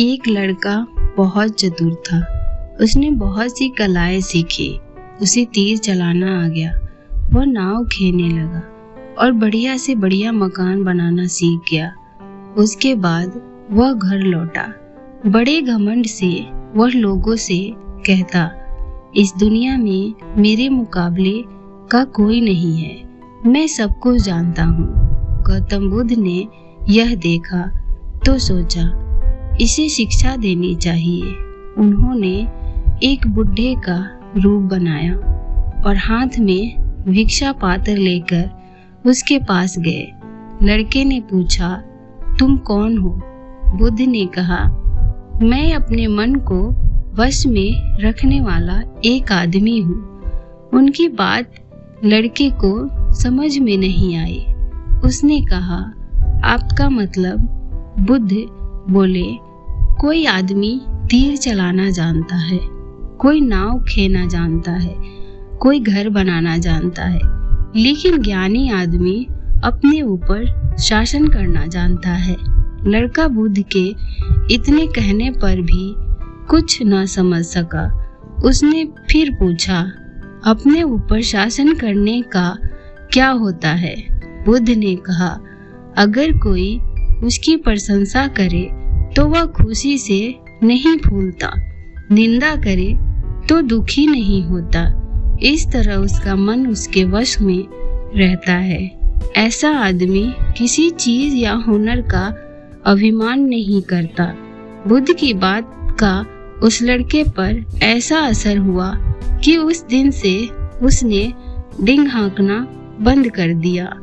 एक लड़का बहुत चतुर था। उसने बहुत सी कलाएँ सीखी। उसे तीर चलाना आ गया। वह नाव खेने लगा और बढ़िया से बढ़िया मकान बनाना सीख गया। उसके बाद वह घर लौटा। बड़े घमंड से वह लोगों से कहता, इस दुनिया में मेरे मुकाबले का कोई नहीं है। मैं सबको जानता हूँ। गौतम बुद्ध ने यह देखा तो सोचा इसे शिक्षा देनी चाहिए। उन्होंने एक बुढ़े का रूप बनाया और हाथ में भिक्षा पात्र लेकर उसके पास गए। लड़के ने पूछा, तुम कौन हो? बुद्ध ने कहा, मैं अपने मन को वश में रखने वाला एक आदमी हूँ। उनकी बात लड़के को समझ में नहीं आई। उसने कहा, आपका मतलब बुद्ध बोले कोई आदमी तीर चलाना जानता है, कोई नाव खेना जानता है, कोई घर बनाना जानता है, लेकिन ज्ञानी आदमी अपने ऊपर शासन करना जानता है। लड़का बुद्ध के इतने कहने पर भी कुछ न समझ सका। उसने फिर पूछा, अपने ऊपर शासन करने का क्या होता है? बुद्ध ने कहा, अगर कोई उसकी प्रशंसा करे तो वह खुशी से नहीं फूलता निंदा करे तो दुखी नहीं होता। इस तरह उसका मन उसके वश में रहता है। ऐसा आदमी किसी चीज़ या हुनर का अभिमान नहीं करता। बुद्ध की बात का उस लड़के पर ऐसा असर हुआ कि उस दिन से उसने डिंग हाँकना बंद कर दिया।